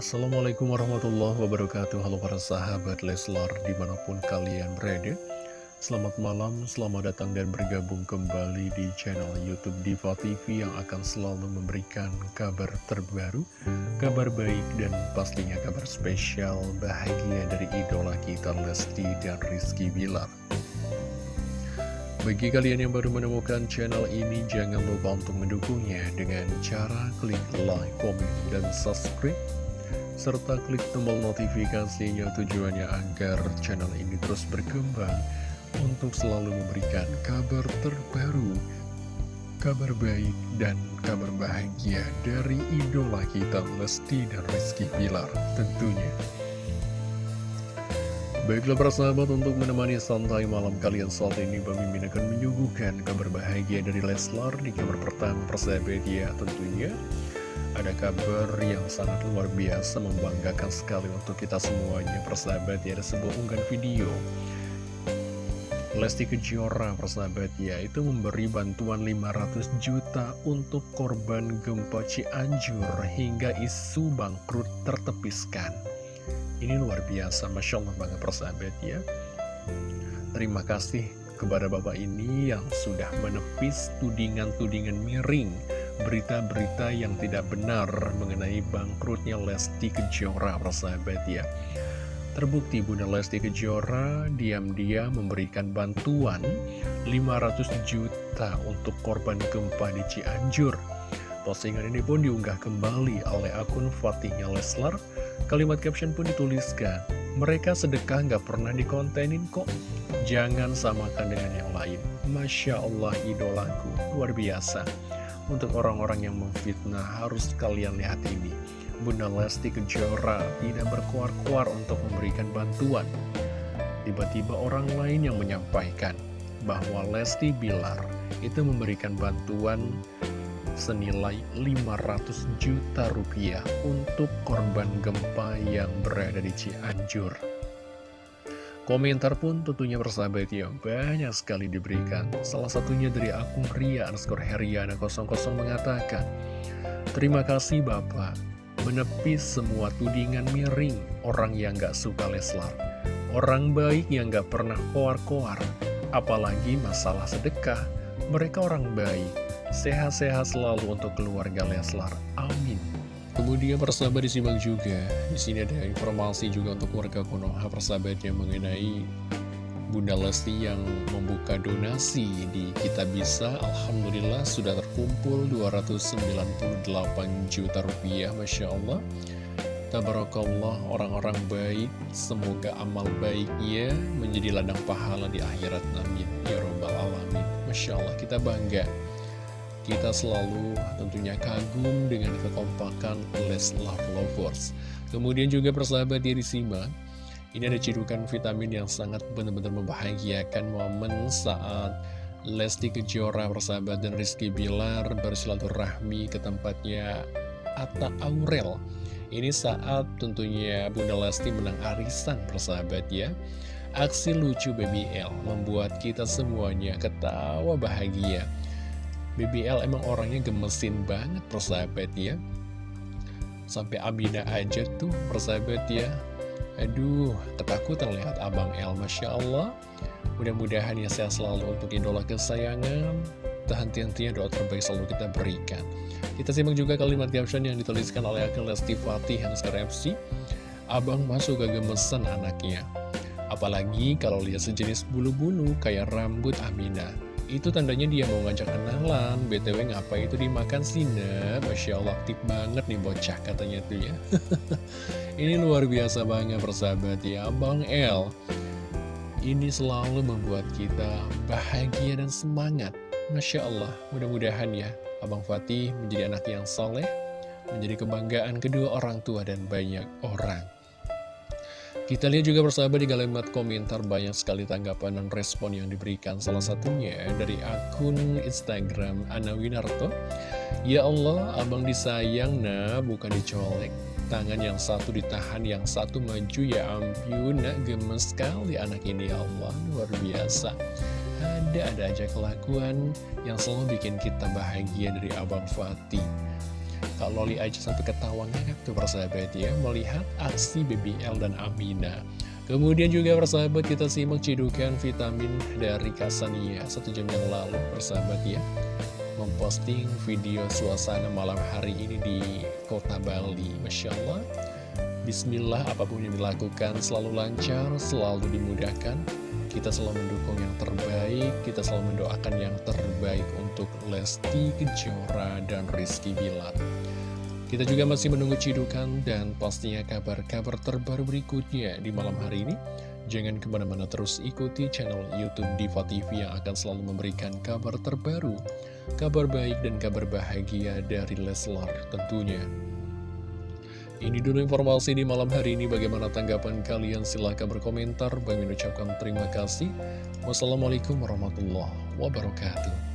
Assalamualaikum warahmatullahi wabarakatuh. Halo para sahabat Leslar di mana pun kalian berada. Selamat malam, selamat datang dan bergabung kembali di channel Youtube Diva TV Yang akan selalu memberikan kabar terbaru Kabar baik dan pastinya kabar spesial bahagia dari idola kita Lesti dan Rizky Bilar. Bagi kalian yang baru menemukan channel ini, jangan lupa untuk mendukungnya dengan cara klik like, komen, dan subscribe serta klik tombol notifikasinya tujuannya agar channel ini terus berkembang untuk selalu memberikan kabar terbaru, kabar baik, dan kabar bahagia dari idola kita Lesti dan Rizky Pilar tentunya. Baiklah para sahabat untuk menemani santai malam kalian saat ini Bang akan menyuguhkan kabar bahagia dari Leslar di kabar pertama persahabat ya tentunya ada kabar yang sangat luar biasa membanggakan sekali untuk kita semuanya persahabat ya. Ada sebuah unggahan video. Lesti Kejora persahabat ya itu memberi bantuan 500 juta untuk korban gempa Cianjur hingga isu bangkrut tertepiskan. Ini luar biasa Masya Allah banget persahabat ya. Terima kasih kepada bapak ini yang sudah menepis tudingan-tudingan miring berita-berita yang tidak benar mengenai bangkrutnya Lesti Kejora, persahabat ya. Terbukti Bunda Lesti Kejora diam-diam memberikan bantuan 500 juta untuk korban gempa di Cianjur. Postingan ini pun diunggah kembali oleh akun Fatihnya Leslar. Kalimat caption pun dituliskan, mereka sedekah nggak pernah dikontenin kok. Jangan samakan dengan yang lain. Masya Allah idolaku, luar biasa. Untuk orang-orang yang memfitnah harus kalian lihat ini. Bunda Lesti Kejora tidak berkuar-kuar untuk memberikan bantuan. Tiba-tiba orang lain yang menyampaikan bahwa Lesti Bilar itu memberikan bantuan senilai 500 juta rupiah untuk korban gempa yang berada di Cianjur Komentar pun tentunya bersahabat ya banyak sekali diberikan. Salah satunya dari akun Ria underscore Heriana 00 mengatakan, Terima kasih Bapak, menepis semua tudingan miring orang yang gak suka Leslar. Orang baik yang gak pernah koar-koar, apalagi masalah sedekah. Mereka orang baik, sehat-sehat selalu untuk keluarga Leslar. Amin. Kemudian persahabat disimak juga. Di sini ada informasi juga untuk warga Konoha persahabatnya mengenai Bunda Lesti yang membuka donasi di Kita Bisa. Alhamdulillah sudah terkumpul 298 juta rupiah Masya Allah. Tabarakallah orang-orang baik Semoga amal baiknya menjadi ladang pahala di akhirat. Amin. Ya Rabbal Alamin. Masya Allah kita bangga kita selalu tentunya kagum dengan kekompakan Leslar Lovers. Kemudian juga persahabat diri Sima, ini ada cirukan vitamin yang sangat benar-benar membahagiakan momen saat Lesti Kejora persahabat dan Rizky Bilar bersilaturahmi ke tempatnya Atta Aurel. Ini saat tentunya Bunda Lesti menang arisan persahabat ya. Aksi lucu BBL membuat kita semuanya ketawa bahagia. BBL emang orangnya gemesin banget persahabat ya. Sampai Abida aja tuh persahabat ya. Aduh, ketakutan lihat Abang El Masya Allah. Mudah-mudahan ya sehat selalu untuk idola kesayangan. Tahan-tian-tian doa terbaik selalu kita berikan. Kita simak juga kalimat caption yang dituliskan oleh akun Lesti Fatih Hanskar FC Abang masuk ke gemesan anaknya. Apalagi kalau lihat sejenis bulu-bulu kayak rambut Aminah itu tandanya dia mau ngajak kenalan. BTW ngapa itu dimakan sih Masya Allah aktif banget nih bocah katanya tuh ya. Ini luar biasa banget persahabat ya. Bang El Ini selalu membuat kita bahagia dan semangat. Masya Allah mudah-mudahan ya Abang Fatih menjadi anak yang soleh Menjadi kebanggaan kedua orang tua dan banyak orang kita lihat juga persahabat di kalimat komentar banyak sekali tanggapan dan respon yang diberikan. Salah satunya dari akun Instagram Ana Winarto. Ya Allah, abang disayang nah bukan dicolek. Tangan yang satu ditahan, yang satu maju. Ya ampun Nak. Gemes sekali anak ini. Ya Allah, luar biasa. Ada-ada aja kelakuan yang selalu bikin kita bahagia dari abang Fatih Kak Loli aja sampai ketawa ngakak tuh persahabat ya Melihat aksi BBL dan Amina. Kemudian juga persahabat kita simak cidukan vitamin dari Kasania. Satu jam yang lalu persahabat ya Memposting video suasana malam hari ini di kota Bali. Masya Allah. Bismillah apa pun yang dilakukan selalu lancar, selalu dimudahkan Kita selalu mendukung yang terbaik, kita selalu mendoakan yang terbaik untuk Lesti Kejora dan Rizky Bilar. Kita juga masih menunggu cidukan dan pastinya kabar-kabar terbaru berikutnya di malam hari ini. Jangan ke mana-mana terus ikuti channel Youtube Diva TV yang akan selalu memberikan kabar terbaru Kabar baik dan kabar bahagia dari Leslar tentunya ini dulu informasi di malam hari ini. Bagaimana tanggapan kalian? Silahkan berkomentar. Bagi mengucapkan terima kasih. Wassalamualaikum warahmatullahi wabarakatuh.